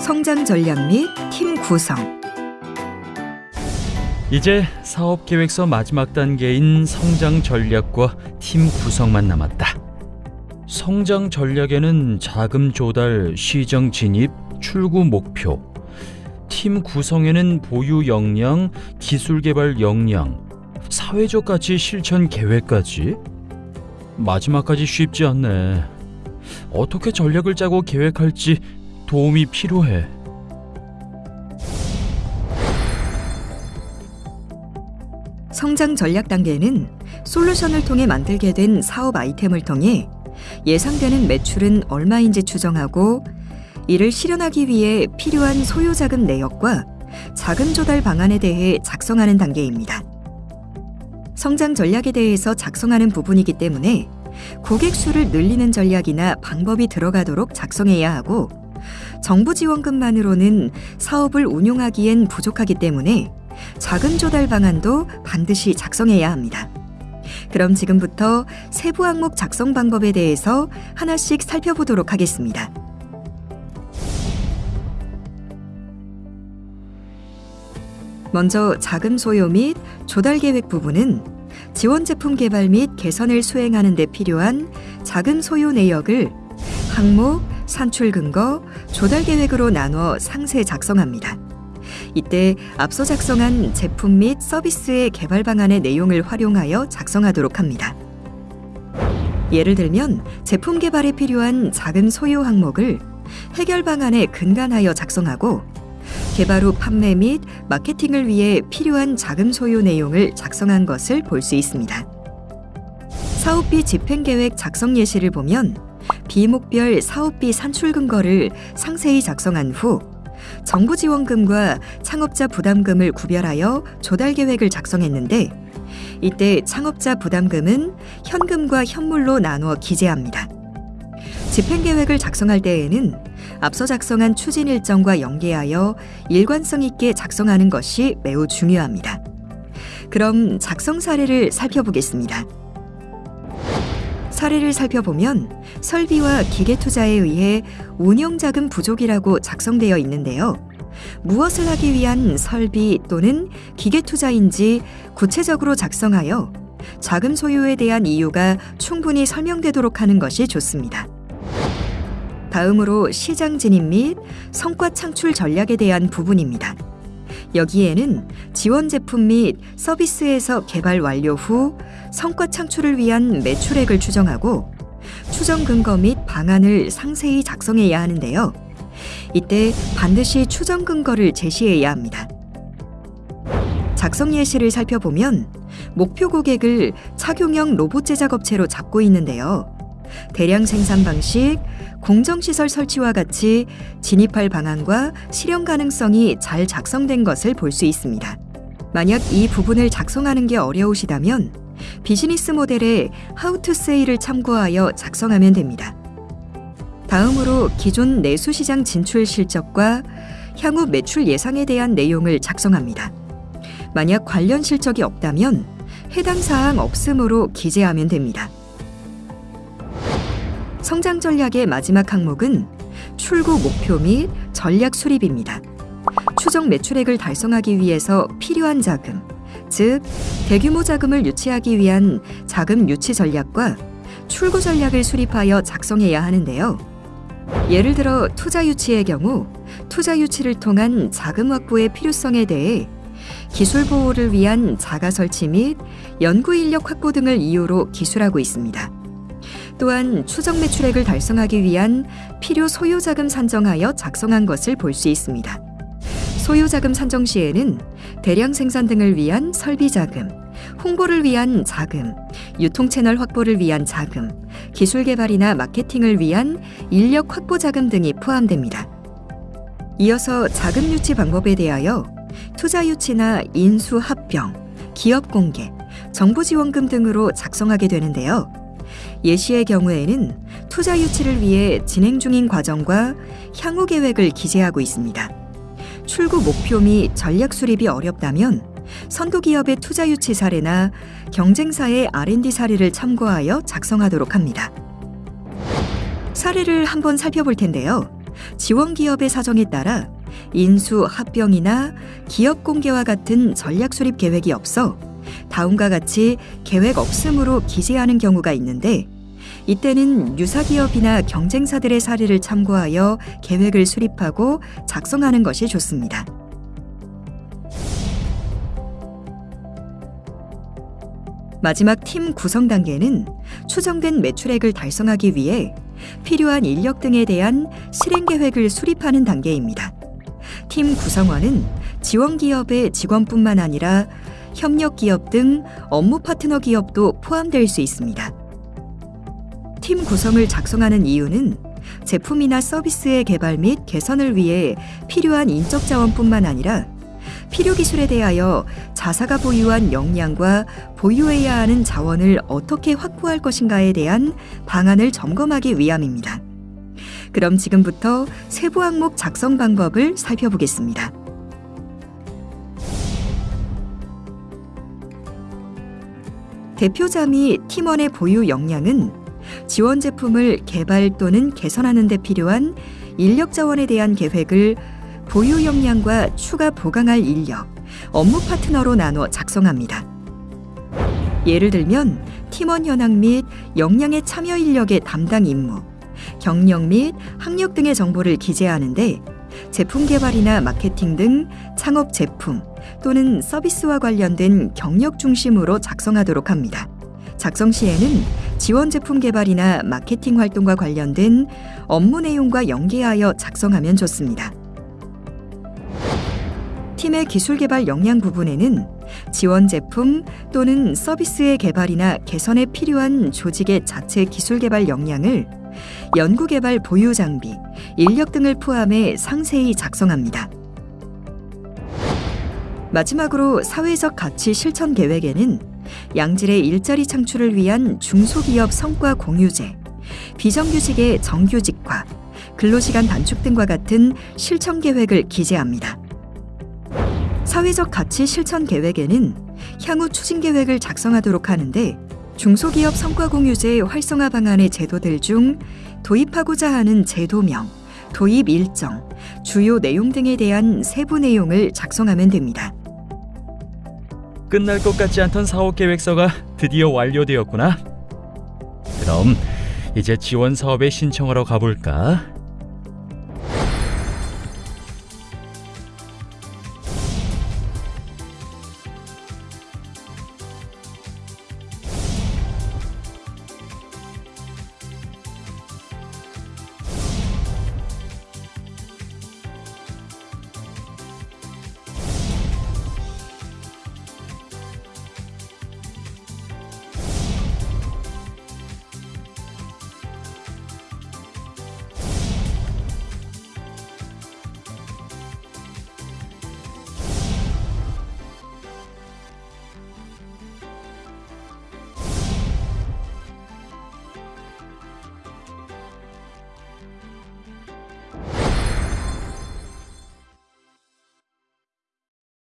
성장 전략 및 팀 구성. 이제 사업 계획서 마지막 단계인 성장 전략과 팀 구성만 남았다. 성장 전략에는 자금 조달, 시정 진입, 출구 목표, 팀 구성에는 보유 역량, 기술 개발 역량, 사회적 가치 실천 계획까지 마지막까지 쉽지 않네. 어떻게 전략을 짜고 계획할지 도움이 필요해. 성장 전략 단계는 솔루션을 통해 만들게 된 사업 아이템을 통해 예상되는 매출은 얼마인지 추정하고 이를 실현하기 위해 필요한 소요 자금 내역과 자금 조달 방안에 대해 작성하는 단계입니다. 성장 전략에 대해서 작성하는 부분이기 때문에 고객 수를 늘리는 전략이나 방법이 들어가도록 작성해야 하고 정부 지원금만으로는 사업을 운용하기엔 부족하기 때문에 자금 조달 방안도 반드시 작성해야 합니다. 그럼 지금부터 세부 항목 작성 방법에 대해서 하나씩 살펴보도록 하겠습니다. 먼저 자금 소요 및 조달 계획 부분은 지원 제품 개발 및 개선을 수행하는 데 필요한 자금 소요 내역을 항목, 산출 근거, 조달 계획으로 나눠 상세 작성합니다. 이때 앞서 작성한 제품 및 서비스의 개발 방안의 내용을 활용하여 작성하도록 합니다. 예를 들면 제품 개발에 필요한 자금 소요 항목을 해결 방안에 근간하여 작성하고 개발 후 판매 및 마케팅을 위해 필요한 자금 소요 내용을 작성한 것을 볼 수 있습니다. 사업비 집행 계획 작성 예시를 보면 비목별 사업비 산출 근거를 상세히 작성한 후 정부 지원금과 창업자 부담금을 구별하여 조달 계획을 작성했는데 이때 창업자 부담금은 현금과 현물로 나누어 기재합니다. 집행 계획을 작성할 때에는 앞서 작성한 추진 일정과 연계하여 일관성 있게 작성하는 것이 매우 중요합니다. 그럼 작성 사례를 살펴보겠습니다. 사례를 살펴보면 설비와 기계 투자에 의해 운영 자금 부족이라고 작성되어 있는데요. 무엇을 하기 위한 설비 또는 기계 투자인지 구체적으로 작성하여 자금 소요에 대한 이유가 충분히 설명되도록 하는 것이 좋습니다. 다음으로 시장 진입 및 성과 창출 전략에 대한 부분입니다. 여기에는 지원 제품 및 서비스에서 개발 완료 후 성과 창출을 위한 매출액을 추정하고 추정 근거 및 방안을 상세히 작성해야 하는데요. 이때 반드시 추정 근거를 제시해야 합니다. 작성 예시를 살펴보면 목표 고객을 착용형 로봇 제작 업체로 잡고 있는데요. 대량 생산 방식, 공정시설 설치와 같이 진입할 방안과 실현 가능성이 잘 작성된 것을 볼 수 있습니다. 만약 이 부분을 작성하는 게 어려우시다면 비즈니스 모델의 Say를 참고하여 작성하면 됩니다. 다음으로 기존 내수시장 진출 실적과 향후 매출 예상에 대한 내용을 작성합니다. 만약 관련 실적이 없다면 해당 사항 없음으로 기재하면 됩니다. 성장 전략의 마지막 항목은 출구 목표 및 전략 수립입니다. 추정 매출액을 달성하기 위해서 필요한 자금, 즉 대규모 자금을 유치하기 위한 자금 유치 전략과 출구 전략을 수립하여 작성해야 하는데요. 예를 들어 투자 유치의 경우 투자 유치를 통한 자금 확보의 필요성에 대해 기술 보호를 위한 자가 설치 및 연구 인력 확보 등을 이유로 기술하고 있습니다. 또한 추정 매출액을 달성하기 위한 필요 소요 자금 산정하여 작성한 것을 볼 수 있습니다. 소요 자금 산정 시에는 대량 생산 등을 위한 설비 자금, 홍보를 위한 자금, 유통 채널 확보를 위한 자금, 기술 개발이나 마케팅을 위한 인력 확보 자금 등이 포함됩니다. 이어서 자금 유치 방법에 대하여 투자 유치나 인수 합병, 기업 공개, 정부 지원금 등으로 작성하게 되는데요. 예시의 경우에는 투자 유치를 위해 진행 중인 과정과 향후 계획을 기재하고 있습니다. 출구 목표 및 전략 수립이 어렵다면 선도 기업의 투자 유치 사례나 경쟁사의 R&D 사례를 참고하여 작성하도록 합니다. 사례를 한번 살펴볼 텐데요. 지원 기업의 사정에 따라 인수, 합병이나 기업 공개와 같은 전략 수립 계획이 없어 다음과 같이 계획 없음으로 기재하는 경우가 있는데 이때는 유사 기업이나 경쟁사들의 사례를 참고하여 계획을 수립하고 작성하는 것이 좋습니다. 마지막 팀 구성 단계는 추정된 매출액을 달성하기 위해 필요한 인력 등에 대한 실행 계획을 수립하는 단계입니다. 팀 구성원은 지원 기업의 직원뿐만 아니라 협력 기업 등 업무 파트너 기업도 포함될 수 있습니다. 팀 구성을 작성하는 이유는 제품이나 서비스의 개발 및 개선을 위해 필요한 인적 자원뿐만 아니라 필요 기술에 대하여 자사가 보유한 역량과 보유해야 하는 자원을 어떻게 확보할 것인가에 대한 방안을 점검하기 위함입니다. 그럼 지금부터 세부 항목 작성 방법을 살펴보겠습니다. 대표자 및 팀원의 보유 역량은 지원 제품을 개발 또는 개선하는 데 필요한 인력 자원에 대한 계획을 보유 역량과 추가 보강할 인력, 업무 파트너로 나눠 작성합니다. 예를 들면 팀원 현황 및 역량의 참여 인력의 담당 임무, 경력 및 학력 등의 정보를 기재하는데 제품 개발이나 마케팅 등 창업 제품 또는 서비스와 관련된 경력 중심으로 작성하도록 합니다. 작성 시에는 지원 제품 개발이나 마케팅 활동과 관련된 업무 내용과 연계하여 작성하면 좋습니다. 팀의 기술 개발 역량 부분에는 지원 제품 또는 서비스의 개발이나 개선에 필요한 조직의 자체 기술 개발 역량을 연구 개발 보유 장비, 인력 등을 포함해 상세히 작성합니다. 마지막으로 사회적 가치 실천 계획에는 양질의 일자리 창출을 위한 중소기업 성과 공유제, 비정규직의 정규직화, 근로시간 단축 등과 같은 실천 계획을 기재합니다. 사회적 가치 실천 계획에는 향후 추진 계획을 작성하도록 하는데 중소기업 성과 공유제 활성화 방안의 제도들 중 도입하고자 하는 제도명, 도입 일정, 주요 내용 등에 대한 세부 내용을 작성하면 됩니다. 끝날 것 같지 않던 사업 계획서가 드디어 완료되었구나. 그럼 이제 지원 사업에 신청하러 가볼까?